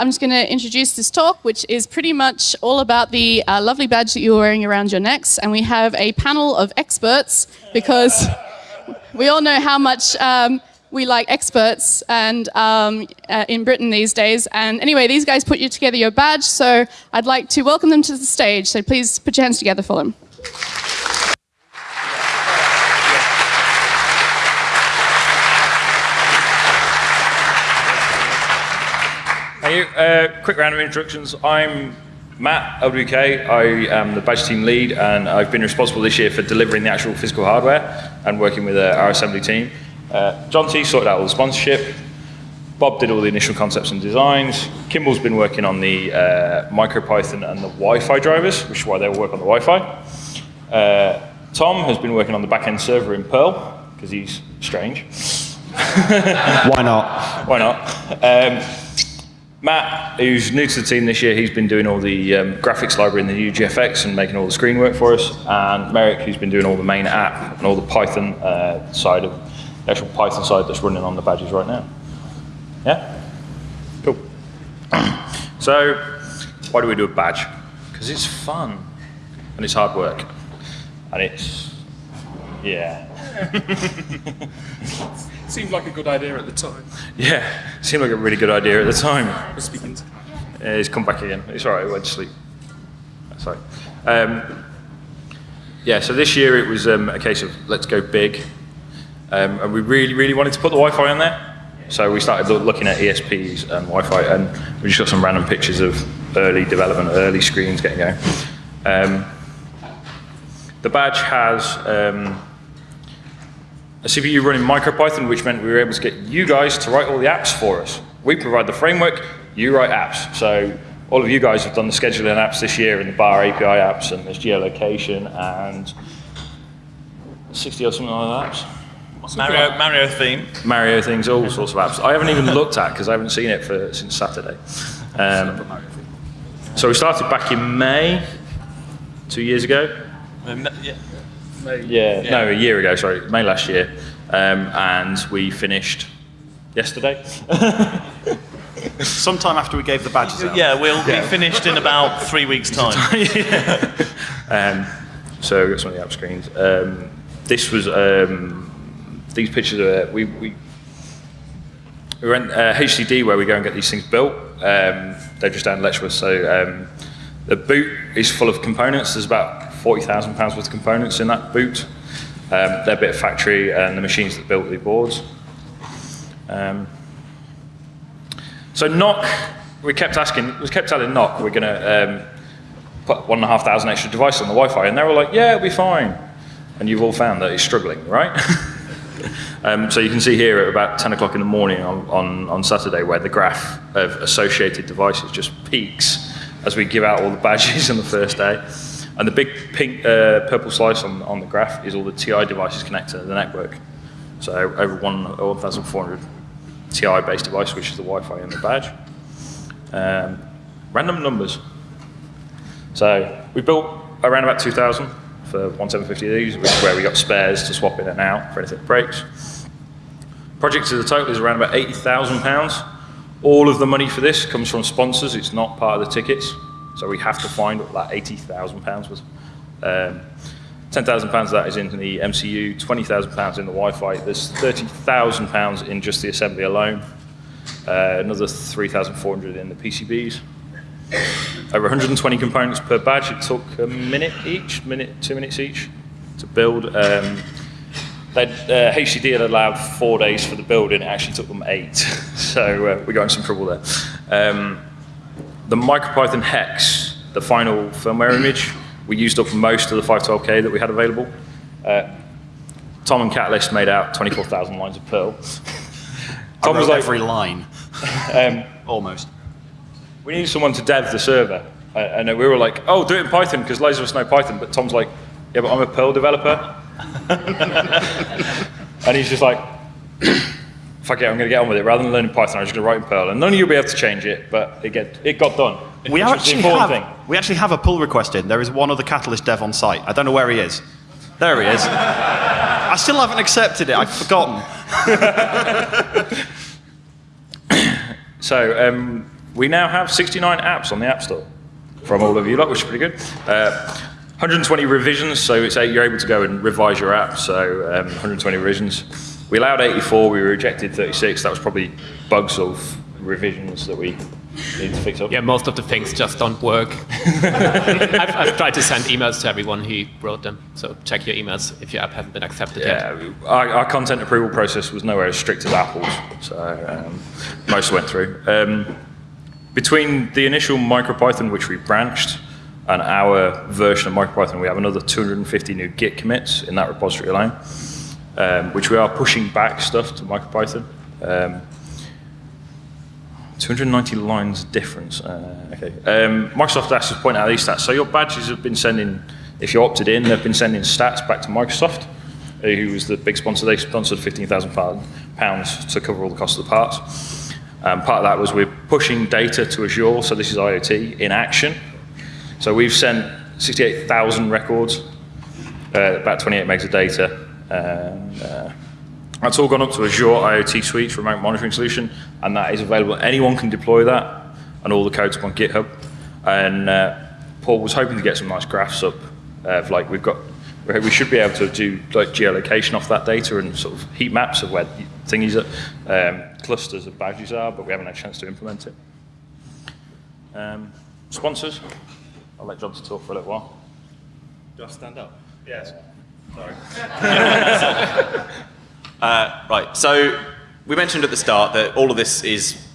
I'm just going to introduce this talk, which is pretty much all about the uh, lovely badge that you're wearing around your necks. And we have a panel of experts because we all know how much um, we like experts and um, uh, in Britain these days. And anyway, these guys put you together your badge, so I'd like to welcome them to the stage. So please put your hands together for them. You. Uh, quick round of introductions. I'm Matt LWK. I am the badge team lead, and I've been responsible this year for delivering the actual physical hardware and working with uh, our assembly team. Uh, John T sorted out all the sponsorship. Bob did all the initial concepts and designs. Kimball's been working on the uh, MicroPython and the Wi-Fi drivers, which is why they all work on the Wi-Fi. Uh, Tom has been working on the back-end server in Perl, because he's strange. Why not? Why not? Um, Matt, who's new to the team this year, he's been doing all the um, graphics library in the uGFX and making all the screen work for us. And Marek, who's been doing all the main app and all the Python uh, side of the actual Python side that's running on the badges right now. Yeah? Cool. so, why do we do a badge? Because it's fun and it's hard work. And it's, yeah. Seemed like a good idea at the time. Yeah, seemed like a really good idea at the time. We're speaking to he's come back again. It's all right, he went to sleep. Sorry. Um, yeah, so this year it was um, a case of let's go big. Um, and we really, really wanted to put the Wi-Fi on there. So we started looking at ESPs and Wi-Fi, and we just got some random pictures of early development, early screens getting going. Um, the badge has um, a CPU running MicroPython, which meant we were able to get you guys to write all the apps for us. We provide the framework, you write apps. So all of you guys have done the scheduling apps this year and the bar API apps and there's geolocation and 60 or something like that. Mario, Mario theme. Mario things, all sorts of apps. I haven't even looked at because I haven't seen it for since Saturday. Um, so we started back in May, two years ago. Um, yeah. Yeah, Yeah. no, a year ago, sorry, May last year. Um, and we finished yesterday. Sometime after we gave the badges out. Yeah, we'll be finished in about three weeks' time. um, so we've got some of the app screens. Um, this was, um, these pictures are, we, we, we went uh, HCD where we go and get these things built. Um, they're just down in Letchworth. So um, the boot is full of components. There's about £40,000 worth of components in that boot. Um, they're bit of factory and the machines that built the boards. Um, so NOC, we kept asking, we kept telling NOC, we're going to um, put one and a half thousand extra devices on the Wi-Fi, and they were like, yeah, it'll be fine. And you've all found that it's struggling, right? um, so you can see here at about 10 o'clock in the morning on, on, on Saturday where the graph of associated devices just peaks as we give out all the badges on the first day. And the big pink, uh, purple slice on, on the graph is all the TI devices connected to the network. So over 1,400 TI-based device, which is the Wi-Fi and the badge. Um, random numbers. So we built around about 2,000 for 1750 of these, which is where we got spares to swap in and out for anything that breaks. Project to the total is around about 80,000 pounds. All of the money for this comes from sponsors. It's not part of the tickets. So we have to find that 80,000 pounds was. Um, 10,000 pounds of that is in the MCU, 20,000 pounds in the Wi-Fi. There's 30,000 pounds in just the assembly alone. Uh, another 3,400 in the PCBs. Over 120 components per badge. It took a minute each, minute, two minutes each to build. Um, uh, HCD had allowed four days for the build, and it actually took them eight. so uh, we got in some trouble there. Um, the MicroPython hex, the final firmware image, we used up most of the 512K that we had available. Uh, Tom and Catalyst made out 24,000 lines of Perl. Tom was like, every line. um, Almost. we need someone to dev the server. Uh, and we were like, oh, do it in Python, because loads of us know Python. But Tom's like, yeah, but I'm a Perl developer. and he's just like, fuck it, I'm going to get on with it. Rather than learning Python, I'm just going to write in Perl. And none of you will be able to change it, but it, get, it got done. We which was the actually, have, we actually have a pull request in. There is one other Catalyst dev on site. I don't know where he is. There he is. I still haven't accepted it. I've forgotten. So um, we now have 69 apps on the App Store from all of you lot, which is pretty good. Uh, 120 revisions, so it's you're able to go and revise your app, so um, 120 revisions. We allowed 84, we rejected 36. That was probably bugs of revisions that we need to fix up. Yeah, most of the things just don't work. I've, I've tried to send emails to everyone who wrote them, so check your emails if your app hasn't been accepted yet. Yeah, our, our content approval process was nowhere as strict as Apple's, so um, most went through. Um, between the initial MicroPython, which we branched, and our version of MicroPython, we have another 250 new Git commits in that repository alone, um, which we are pushing back stuff to MicroPython. Um, 290 lines difference. Uh, okay. Um, Microsoft asked us to point out these stats. So your badges have been sending, if you opted in, they've been sending stats back to Microsoft, who was the big sponsor. They sponsored 15,000 pounds to cover all the cost of the parts. Um, part of that was we're pushing data to Azure, so this is IoT in action. So we've sent 68,000 records, uh, about 28 megs of data. And, uh, that's all gone up to Azure IoT Suite for remote monitoring solution, and that is available. Anyone can deploy that, and all the code's up on GitHub. And uh, Paul was hoping to get some nice graphs up of like we've got, we should be able to do like geolocation off that data and sort of heat maps of where thingies are, um, clusters of badges are, but we haven't had a chance to implement it. Um, sponsors, I'll let John to talk for a little while. Do I stand up? Yes. Sorry. uh, right, so we mentioned at the start that all of this is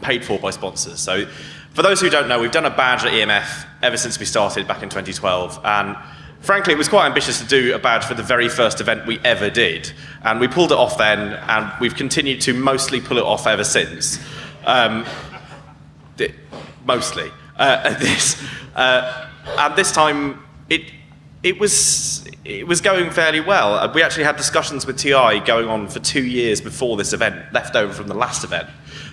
paid for by sponsors. So for those who don't know, we've done a badge at EMF ever since we started back in 2012. And frankly, it was quite ambitious to do a badge for the very first event we ever did. And we pulled it off then, and we've continued to mostly pull it off ever since. Um, mostly. Uh, this, uh, and this time, it, it was it was going fairly well. Uh, we actually had discussions with TI going on for two years before this event, left over from the last event.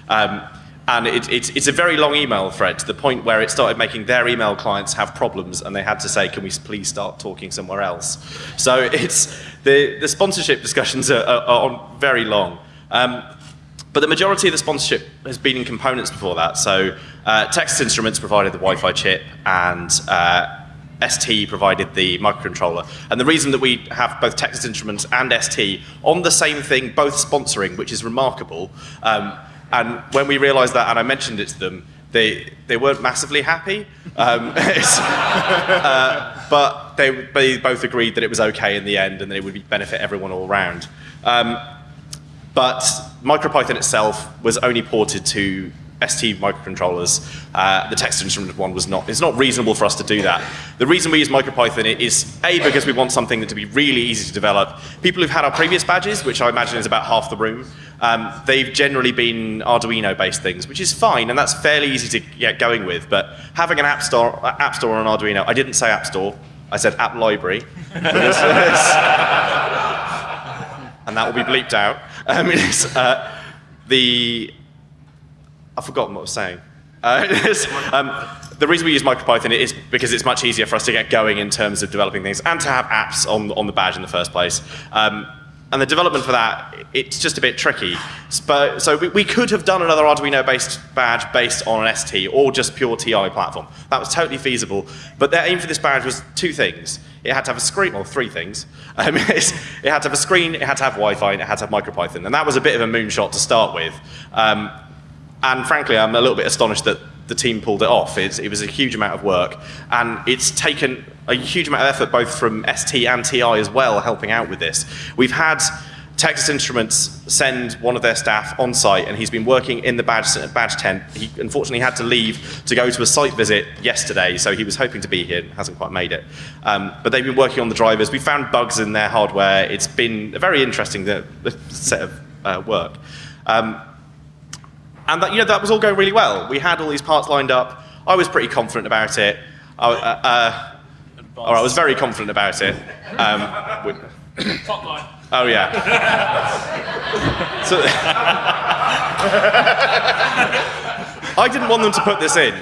Um, and it, it, it's a very long email thread to the point where it started making their email clients have problems and they had to say, can we please start talking somewhere else? So it's, the, the sponsorship discussions are, are, are on very long. Um, but the majority of the sponsorship has been in components before that. So uh, Texas Instruments provided the Wi-Fi chip and uh, ST provided the microcontroller. And the reason that we have both Texas Instruments and ST on the same thing, both sponsoring, which is remarkable. Um, and when we realized that, and I mentioned it to them, they, they weren't massively happy. Um, uh, but they, they both agreed that it was okay in the end and that it would benefit everyone all around. Um, but MicroPython itself was only ported to ST microcontrollers. Uh, the Texas Instrument one was not, it's not reasonable for us to do that. The reason we use MicroPython is A, because we want something that to be really easy to develop. People who've had our previous badges, which I imagine is about half the room, um, they've generally been Arduino-based things, which is fine, and that's fairly easy to get going with. But having an app store, uh, app store on Arduino, I didn't say app store, I said app library. and that will be bleeped out. Um, uh, the I've forgotten what I was saying. Uh, um, the reason we use MicroPython is because it's much easier for us to get going in terms of developing things and to have apps on, on the badge in the first place. Um, and the development for that, it's just a bit tricky. So we, we could have done another Arduino-based badge based on an ST or just pure TI platform. That was totally feasible. But their aim for this badge was two things. It had to have a screen, well, three things. Um, it had to have a screen, it had to have Wi-Fi, and it had to have MicroPython. And that was a bit of a moonshot to start with. Um, and frankly, I'm a little bit astonished that the team pulled it off. It's, it was a huge amount of work. And it's taken a huge amount of effort both from ST and TI as well, helping out with this. We've had Texas Instruments send one of their staff on site, and he's been working in the badge, badge tent. He unfortunately had to leave to go to a site visit yesterday, so he was hoping to be here, hasn't quite made it. Um, but they've been working on the drivers. We found bugs in their hardware. It's been a very interesting set of uh, work. Um, and that, you know, that was all going really well. We had all these parts lined up. I was pretty confident about it. I, uh, uh, or I was very confident about it. Um, Top line. Oh yeah. so, I didn't want them to put this in.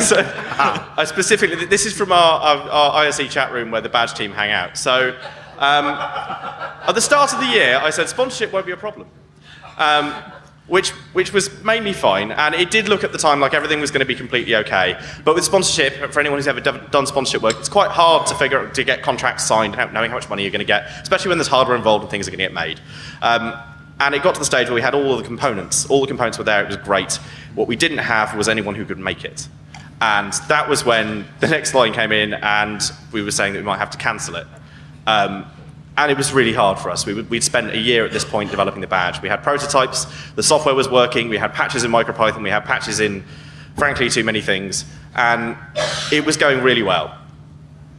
so, I specifically, this is from our, our, our ISE chat room where the badge team hang out. So um, at the start of the year, I said sponsorship won't be a problem. Um, which which was mainly fine, and it did look at the time like everything was going to be completely okay. But with sponsorship, for anyone who's ever done sponsorship work, it's quite hard to figure out, to get contracts signed, knowing how much money you're going to get, especially when there's hardware involved and things are going to get made. Um, and it got to the stage where we had all the components. All the components were there. It was great. What we didn't have was anyone who could make it. And that was when the next line came in, and we were saying that we might have to cancel it. Um, and it was really hard for us. We would, we'd spent a year at this point developing the badge. We had prototypes, the software was working, we had patches in MicroPython, we had patches in, frankly, too many things, and it was going really well.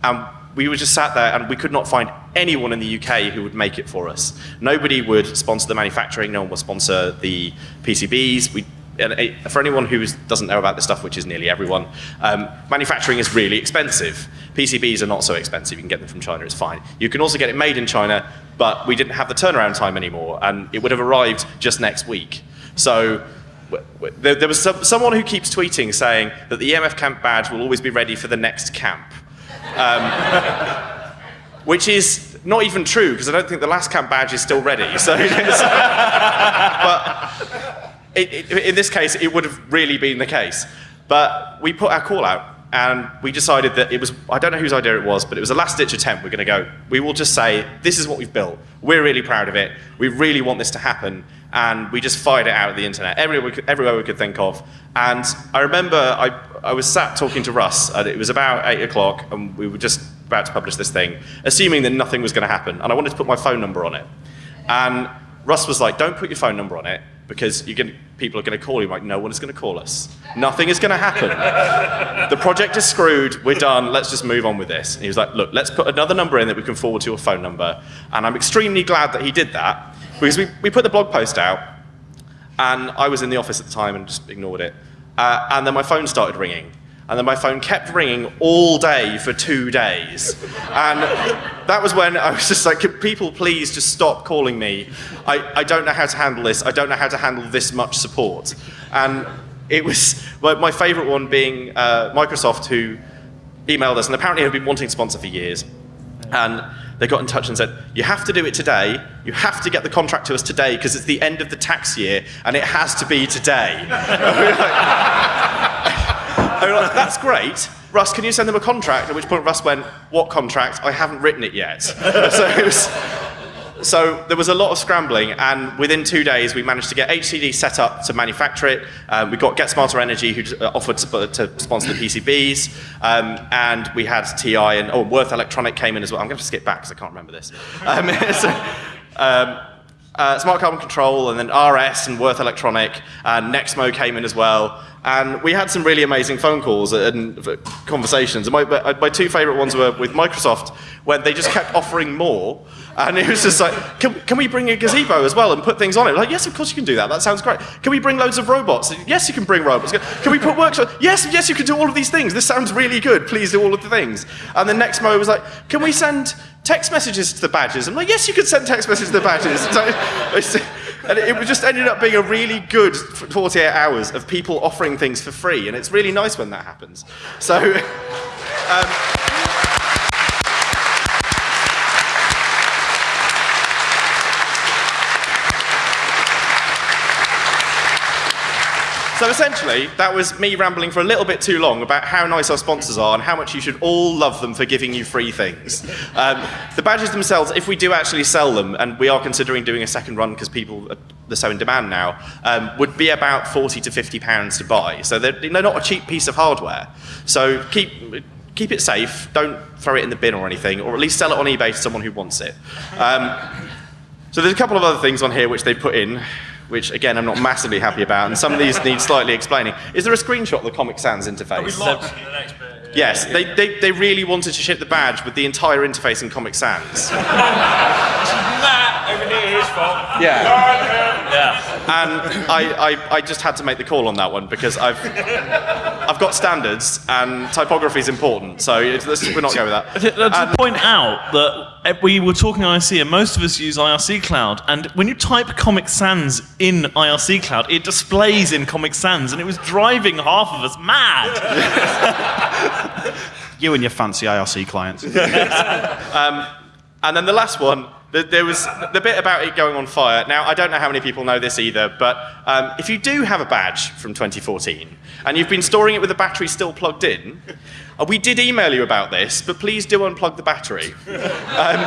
And we were just sat there and we could not find anyone in the UK who would make it for us. Nobody would sponsor the manufacturing, no one would sponsor the PCBs. We, and for anyone who doesn't know about this stuff, which is nearly everyone, um, manufacturing is really expensive. PCBs are not so expensive. You can get them from China, it's fine. You can also get it made in China, but we didn't have the turnaround time anymore, and it would have arrived just next week. So there, there was some, someone who keeps tweeting saying that the EMF camp badge will always be ready for the next camp which is not even true because I don't think the last camp badge is still ready. So, but it, it, in this case, it would have really been the case. But we put our call out and we decided that it was, I don't know whose idea it was, but it was a last ditch attempt. We're going to go, we will just say, this is what we've built. We're really proud of it. We really want this to happen. And we just fired it out at the internet, everywhere we could, everywhere we could think of. And I remember I, I was sat talking to Russ, and it was about 8 o'clock, and we were just about to publish this thing, assuming that nothing was going to happen. And I wanted to put my phone number on it. And Russ was like, don't put your phone number on it, because you're gonna, people are going to call you. Like, no one is going to call us. Nothing is going to happen. the project is screwed. We're done. Let's just move on with this. And he was like, look, let's put another number in that we can forward to your phone number. And I'm extremely glad that he did that, because we, we put the blog post out, and I was in the office at the time and just ignored it. Uh, and then my phone started ringing. And then my phone kept ringing all day for two days. And that was when I was just like, "Can people please just stop calling me? I, I don't know how to handle this. I don't know how to handle this much support. And it was my, my favorite one being uh, Microsoft, who emailed us and apparently have been wanting to sponsor for years. And they got in touch and said, You have to do it today. You have to get the contract to us today because it's the end of the tax year and it has to be today. Like, That's great. Russ, can you send them a contract? At which point Russ went, What contract? I haven't written it yet. so it was. So there was a lot of scrambling, and within two days we managed to get HCD set up to manufacture it. Um, we got Get Smarter Energy, who uh, offered to, to sponsor the PCBs, um, and we had TI and oh, Würth Elektronik came in as well. I'm going to skip back because I can't remember this. Um, so, um, uh, Smart Carbon Control, and then RS and Würth Elektronik, and Nexmo came in as well. And we had some really amazing phone calls and conversations. My, my two favorite ones were with Microsoft, where they just kept offering more. And it was just like, can, can we bring a gazebo as well and put things on it? Like, yes, of course you can do that. That sounds great. Can we bring loads of robots? Yes, you can bring robots. Can we put workshops? Yes, yes, you can do all of these things. This sounds really good. Please do all of the things. And then Nexmo was like, can we send text messages to the badges? I'm like, yes, you can send text messages to the badges. And it just ended up being a really good 48 hours of people offering things for free. And it's really nice when that happens. So, um, So essentially, that was me rambling for a little bit too long about how nice our sponsors are and how much you should all love them for giving you free things. Um, the badges themselves, if we do actually sell them, and we are considering doing a second run because people are so in demand now, um, would be about 40 to 50 pounds to buy. So they're, they're not a cheap piece of hardware. So keep keep it safe. Don't throw it in the bin or anything, or at least sell it on eBay to someone who wants it. Um, so there's a couple of other things on here which they put in, which again I'm not massively happy about, and some of these need slightly explaining. Is there a screenshot of the Comic Sans interface? Yes, they, they, they really wanted to ship the badge with the entire interface in Comic Sans. Yeah. And I, I, I just had to make the call on that one because I've, I've got standards and typography is important, so it's, we're not going with that. I think- uh, to point out that uh, we were talking IRC, and most of us use IRC Cloud. And when you type Comic Sans in IRC Cloud, it displays in Comic Sans, and it was driving half of us mad. You and your fancy IRC clients. And then the last one, There- was the bit about it going on fire. Now, I don't know how many people know this either, but um, if you do have a badge from 2014 and you've been storing it with the battery still plugged in, uh, we did email you about this, but please do unplug the battery. Um,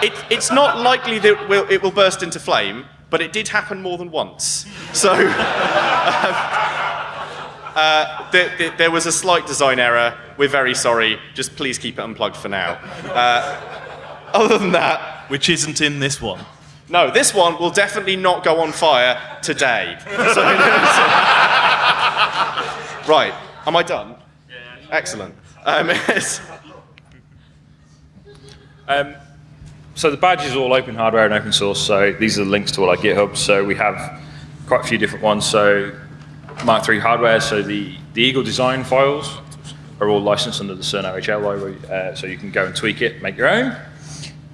it, it's not likely that it will, it will burst into flame, but it did happen more than once. So uh, there, there- there was a slight design error. We're very sorry. Just please keep it unplugged for now. Uh, other than that, Which isn't in this one. no, this one will definitely not go on fire today. So- right, am I done? Yeah, Excellent. Um. Um, so the badge is all open hardware and open source. So these are the links to all our GitHub. So we have quite a few different ones. So Mark III hardware. So the, the Eagle design files are all licensed under the CERN OHL library. Uh, so you can go and tweak it, make your own.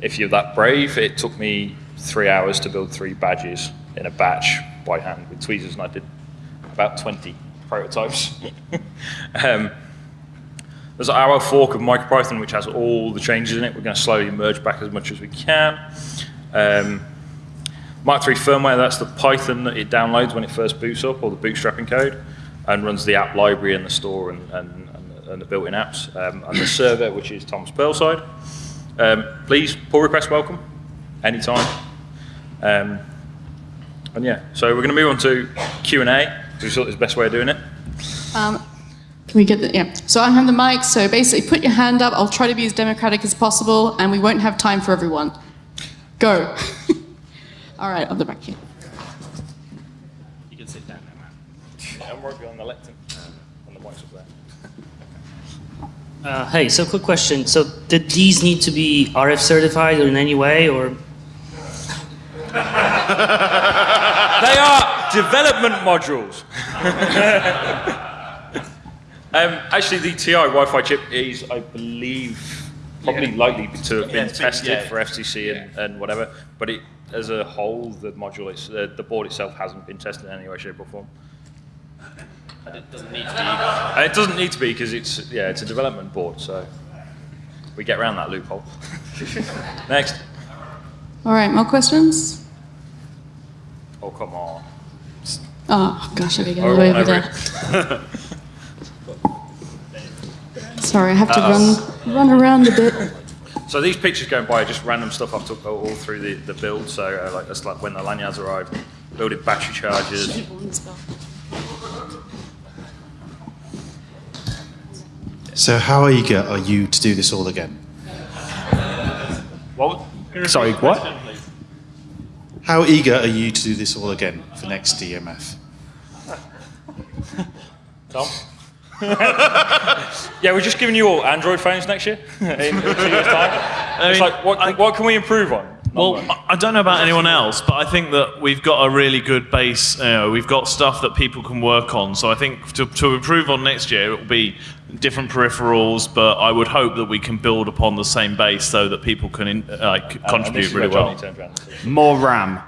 If you're that brave, it took me three hours to build three badges in a batch by hand with tweezers, and I did about 20 prototypes. um, there's our fork of MicroPython, which has all the changes in it. We're going to slowly merge back as much as we can. Um, Mark firmware, that's the Python that it downloads when it first boots up, or the bootstrapping code, and runs the app library and the store and, and, and, the built-in apps. Um, and the server, which is Thomas Pearlside. Um, please, pull request welcome, anytime. Um, and yeah, so we're going to move on to Q&A. We thought it was the best way of doing it. Um, can we get the, yeah. So I have the mic, so basically put your hand up. I'll try to be as democratic as possible, and we won't have time for everyone. Go. All right, on the back here. You can sit down now, man. I'm working on the lectern, on the mics up there. Uh, hey, so quick question. So did these need to be RF certified in any way or? They are development modules. um, actually, the TI Wi-Fi chip is, I believe, probably likely to have been it's been- tested yeah. for FCC and, and whatever. But it, as a whole, the module, is, uh, the board itself hasn't been tested in any way, shape, or form. It doesn't need to And it doesn't need to be because it's yeah, it's a development board, so we get around that loophole. Next. All right, more questions? Oh come on. Oh, gosh, I gotta get all the way over over there. Sorry, I have to run, run around a bit. So these pictures going by are just random stuff I've took all all through the, the build. So uh, like that's like when the lanyards arrived, building battery chargers. So how eager are you to do this all again? What? Sorry, what? How eager are you to do this all again for next EMF? Tom? yeah, we're just giving you all Android phones next year in two years' time. it's mean, like, what, what can we improve on? Well, I I don't know about anyone else, but I think that we've got a really good base. You know, we've got stuff that people can work on. So I think to, to improve on next year, it will be different peripherals. But I would hope that we can build upon the same base so that people can in, uh, like, And- and contribute is really well. More RAM.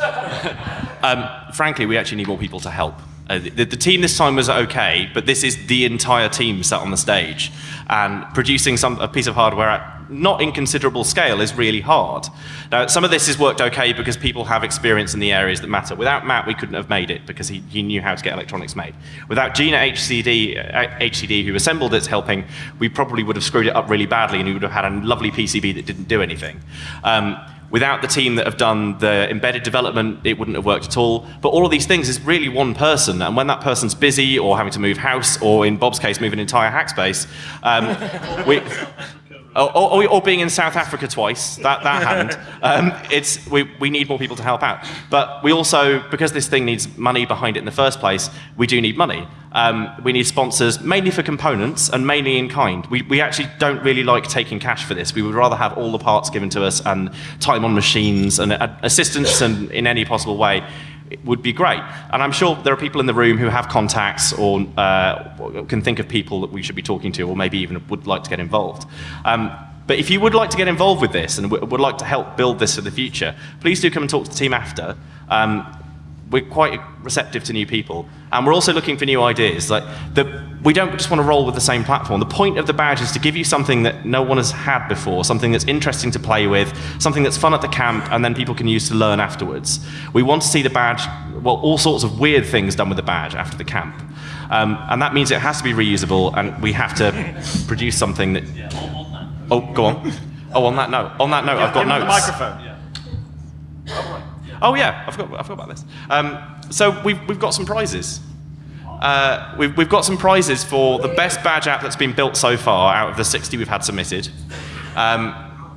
um, frankly, we actually need more people to help. Uh, the, the team this time was okay, but this is the entire team sat on the stage. And producing some, a piece of hardware at not inconsiderable scale is really hard. Now, some of this has worked okay because people have experience in the areas that matter. Without Matt, we couldn't have made it because he, he knew how to get electronics made. Without Gina HCD, uh, HCD, who assembled it helping, we probably would have screwed it up really badly and we would have had a lovely PCB that didn't do anything. Um, Without the team that have done the embedded development, it wouldn't have worked at all. But all of these things is really one person, and when that person's busy or having to move house, or in Bob's case, move an entire hack space, um, we, or, or, or being in South Africa twice, that, that happened. Um, it's, we, we need more people to help out. But we also, because this thing needs money behind it in the first place, we do need money. Um, we need sponsors, mainly for components and mainly in kind. We, we actually don't really like taking cash for this. We would rather have all the parts given to us and time on machines and uh, assistance and in any possible way would be great. And I'm sure there are people in the room who have contacts or uh, can think of people that we should be talking to or maybe even would like to get involved. Um, but if you would like to get involved with this and would like to help build this for the future, please do come and talk to the team after. Um, we're quite receptive to new people, and we're also looking for new ideas. Like the we don't just want to roll with the same platform. The point of the badge is to give you something that no one has had before, something that's interesting to play with, something that's fun at the camp, and then people can use to learn afterwards. We want to see the badge, well, all sorts of weird things done with the badge after the camp. Um, and that means it has to be reusable, and we have to produce something that. Oh, go on. Oh, on that note, on that note, I've got Give him the notes. microphone. Oh yeah, I forgot, I forgot about this. Um, so we've, we've got some prizes. Uh, we've, we've got some prizes for the best badge app that's been built so far out of the 60 we've had submitted. Um,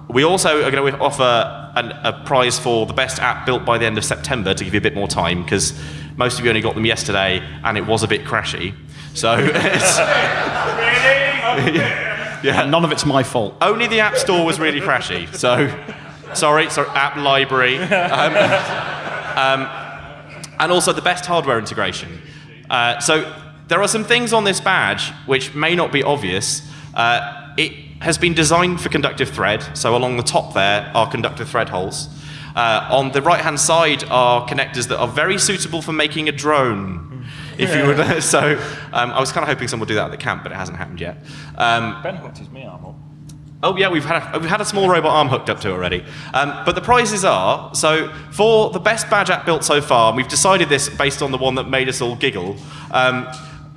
we also are going to offer an, a prize for the best app built by the end of September to give you a bit more time because most of you only got them yesterday and it was a bit crashy. So it's, yeah. None of it's my fault. Only the App Store was really crashy. So, sorry, sorry, App Library. Um, um, and also the best hardware integration. Uh, so, there are some things on this badge which may not be obvious. Uh, it has been designed for conductive thread, so along the top there are conductive thread holes. Uh, on the right hand side are connectors that are very suitable for making a drone. If you would, so um, I was kind of hoping someone would do that at the camp, but it hasn't happened yet. Um, Ben hooked his MeArm up. Oh yeah, we've had a, we've had a small robot arm hooked up to it already. Um, but the prizes are so for the best badge app built so far. We've decided this based on the one that made us all giggle um,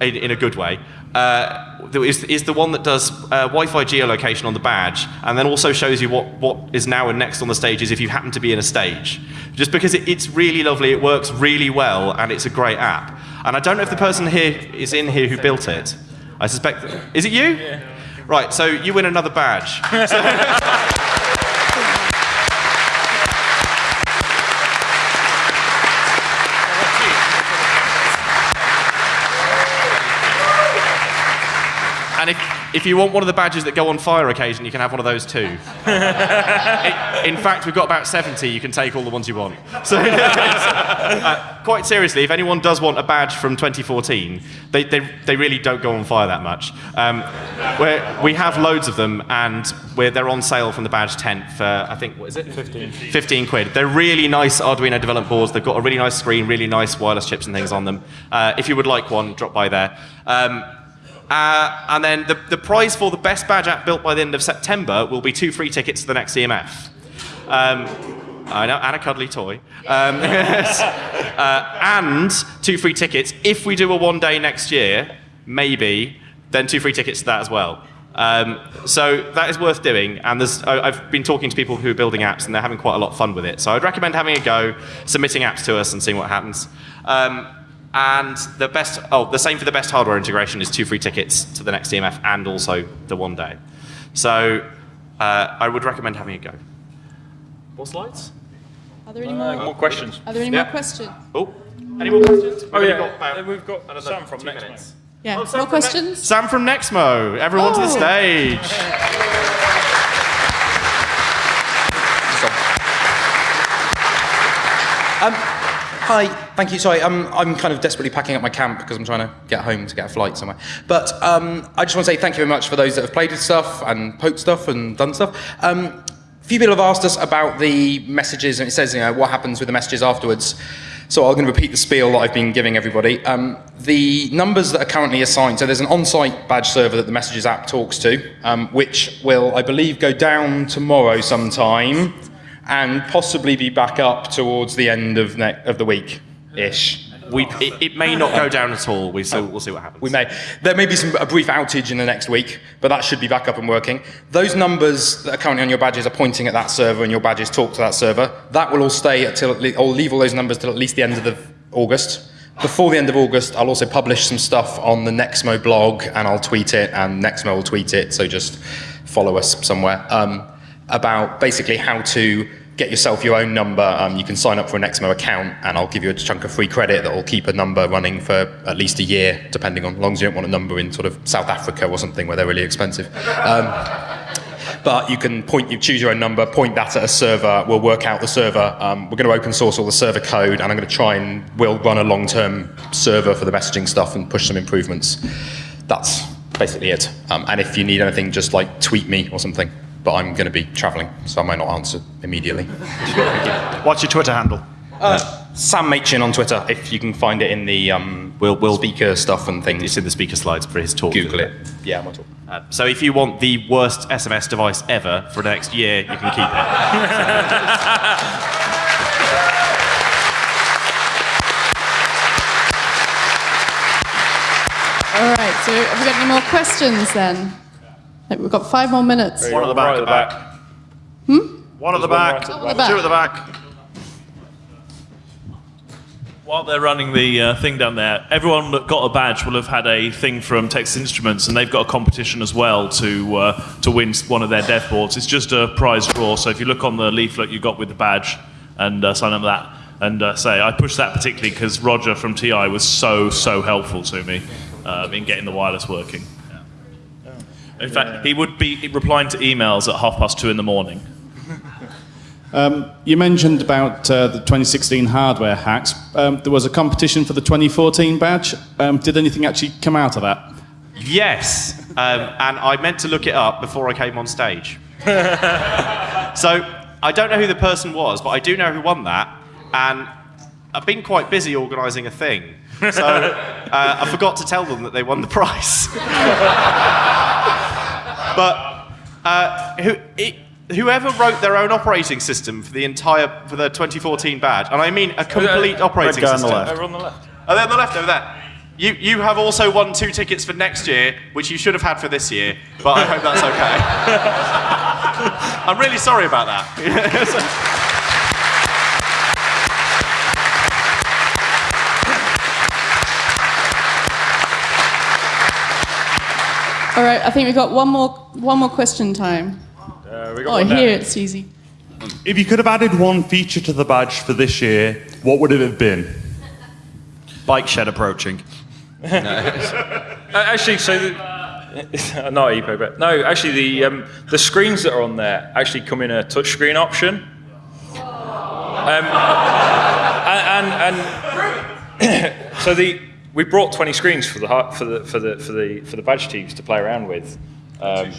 in, in a good way. Uh, is, is the one that does uh, Wi-Fi geolocation on the badge, and then also shows you what, what is now and next on the stages if you happen to be in a stage. Just because it, it's really lovely, it works really well, and it's a great app. And I don't know if the person here is in here who built it. I suspect. Is it you? Right, so you win another badge. if, if you want one of the badges that go on fire occasion, you can have one of those too. In fact, we've got about 70. You can take all the ones you want. So, uh, quite seriously, if anyone does want a badge from 2014, they, they, they really don't go on fire that much. Um, we're, we have loads of them, and we're, they're on sale from the badge tent for, I think, what is it? 15. 15 quid. They're really nice Arduino development boards. They've got a really nice screen, really nice wireless chips and things on them. Uh, if you would like one, drop by there. Um, uh, and then the, the prize for the best badge app built by the end of September will be two free tickets to the next EMF. Um, I know, and a cuddly toy. Um, uh, and two free tickets. If we do a one day next year, maybe, then two free tickets to that as well. Um, so that is worth doing, and I've been talking to people who are building apps, and they're having quite a lot of fun with it. So I'd recommend having a go, submitting apps to us, and seeing what happens. Um, and the best, oh, the same for the best hardware integration is two free tickets to the next EMF and also the one day. So uh, I would recommend having a go. More slides? Are there any Uh, more? more questions? Are there any Yeah. more questions? Oh, any more questions? We've Oh yeah, got about uh, we've got another Sam from two Next minutes. Yeah. Oh, Sam more from Nex- questions? Sam from Nexmo. Everyone to the Oh. stage. Um, hi, thank you. Sorry, I'm, I'm kind of desperately packing up my camp because I'm trying to get home to get a flight somewhere. But um, I just want to say thank you very much for those that have played with stuff and poked stuff and done stuff. Um, a few people have asked us about the messages, and it says, you know, what happens with the messages afterwards. So I'm going to repeat the spiel that I've been giving everybody. Um, the numbers that are currently assigned, so there's an on-site badge server that the Messages app talks to, um, which will, I believe, go down tomorrow sometime and possibly be back up towards the end of, of the week-ish. We, it, it may not go down at all. We so we'll see what happens. We may. There may be some, a brief outage in the next week, but that should be back up and working. Those numbers that are currently on your badges are pointing at that server, and your badges talk to that server. That will all stay until, I'll leave all those numbers till at least the end of the August. Before the end of August, I'll also publish some stuff on the Nexmo blog, and I'll tweet it, and Nexmo will tweet it, so just follow us somewhere, um, about basically how to get yourself your own number. Um, you can sign up for a Nexmo account, and I'll give you a chunk of free credit that will keep a number running for at least a year, depending on, as long as you don't want a number in sort of South Africa or something where they're really expensive. Um, but you can point, you choose your own number, point that at a server, we'll work out the server. Um, we're going to open source all the server code, and I'm going to try and we'll run a long-term server for the messaging stuff and push some improvements. That's basically it. Um, and if you need anything, just like tweet me or something. But I'm going to be travelling, so I might not answer immediately. What's your Twitter handle? Uh, Sam Machin on Twitter, if you can find it in the um, we'll, we'll speaker stuff and things. It's in the speaker slides for his talk. Google isn't it. Yeah, I'm on top. Uh, so if you want the worst SMS device ever for the next year, you can keep it. All right, so have we got any more questions then? Like, We've got five more minutes. One at the back. Right at the back. Hmm? One at the back, right at the back. two at the back. While they're running the uh, thing down there, everyone that got a badge will have had a thing from Texas Instruments, and they've got a competition as well to uh, to win one of their dev boards. It's just a prize draw, so if you look on the leaflet you got with the badge and uh, sign up for that, and uh, say I pushed that particularly because Roger from TI was so so helpful to me um, in getting the wireless working. In fact, he would be replying to emails at half past two in the morning. Um, you mentioned about uh, the 2016 hardware hacks. Um, there was a competition for the 2014 badge. Um, did anything actually come out of that? Yes, um, and I meant to look it up before I came on stage. so I don't know who the person was, but I do know who won that, and I've been quite busy organising a thing. So uh, I forgot to tell them that they won the prize. But uh, who, it, whoever wrote their own operating system for the entire for the 2014 badge, and I mean a complete operating guy on the system. left. Over on the left. Oh, they're on the left over there. You, you have also won two tickets for next year, which you should have had for this year, but I hope that's okay. I'm really sorry about that. All right, I think we've got one more one more question time. Uh, we got Oh, one here down. it's easy. If you could have added one feature to the badge for this year, what would it have been? Bike shed approaching. Uh, actually, so the, not e-paper. No, actually, the um, the screens that are on there actually come in a touchscreen option. Um, and and, and so the we brought 20 screens for the for the for the for the for the badge teams to play around with. Um,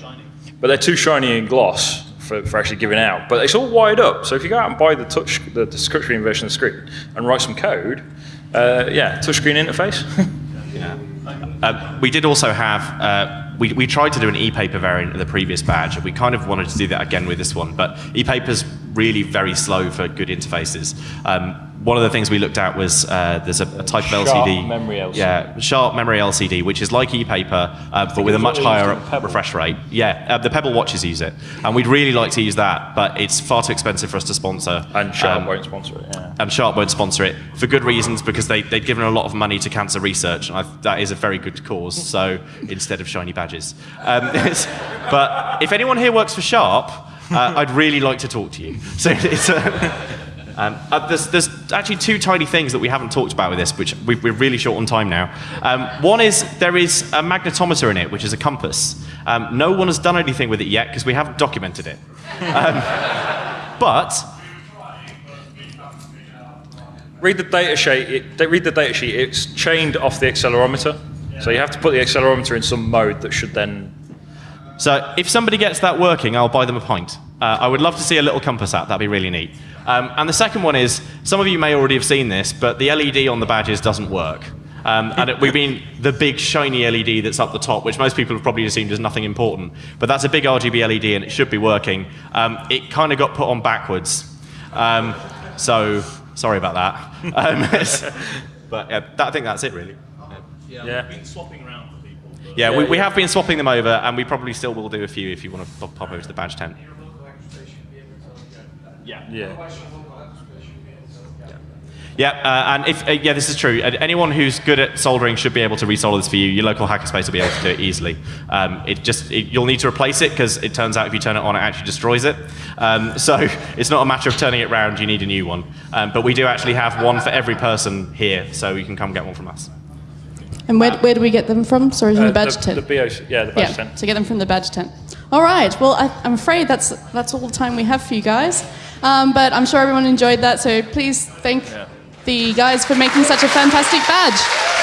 but they're too shiny and gloss for, for actually giving out. But it's all wired up, so if you go out and buy the touch the, the touchscreen version of the screen and write some code, uh, yeah, touchscreen interface. Uh, we did also have, uh, we, we tried to do an e-paper variant of the previous badge, and we kind of wanted to do that again with this one, but e-paper's really very slow for good interfaces. Um, one of the things we looked at was uh, there's a, a type of LCD. memory LCD. Yeah, sharp memory LCD, which is like e-paper, uh, but with a much what they use higher refresh rate. Yeah, uh, the Pebble watches use it, and we'd really like to use that, but it's far too expensive for us to sponsor. and Sharp Um, won't sponsor it. Yeah. and Sharp won't sponsor it for good reasons because they, they'd given a lot of money to cancer research, and I, that is a very good cause. So instead of shiny badges, um, but if anyone here works for Sharp, uh, I'd really like to talk to you. So it's a, um, uh, there's, there's actually two tiny things that we haven't talked about with this, which we, we're really short on time now. Um, one is there is a magnetometer in it, which is a compass. Um, no one has done anything with it yet because we haven't documented it. Um, but Read the data sheet. It, read the data sheet. It's chained off the accelerometer, so you have to put the accelerometer in some mode that should then. So if somebody gets that working, I'll buy them a pint. Uh, I would love to see a little compass app. That'd be really neat. Um, and the second one is, some of you may already have seen this, but the LED on the badges doesn't work. Um, and it, we mean the big shiny LED that's up the top, which most people have probably assumed is nothing important. But that's a big RGB LED and it should be working. Um, it kind of got put on backwards. Um, so sorry about that. Um, but yeah, that, I think that's it really. Yeah. we've Been swapping around for people. Yeah, we, we have been swapping them over, and we probably still will do a few if you want to pop, pop over to the badge tent. Yeah. Yeah. Yeah, uh, and if uh, yeah, this is true. Anyone who's good at soldering should be able to resolder this for you. Your local hackerspace will be able to do it easily. Um, it just it, you'll need to replace it because it turns out if you turn it on, it actually destroys it. Um, so it's not a matter of turning it round. You need a new one. Um, but we do actually have one for every person here, so you can come get one from us. And where, where do we get them from? Sorry, from Uh, the badge the, tent. the BOC, yeah, the badge yeah, tent. to get them from the badge tent. All right. Well, I, I'm afraid that's that's all the time we have for you guys. Um, but I'm sure everyone enjoyed that. So please thank the guys for making such a fantastic badge.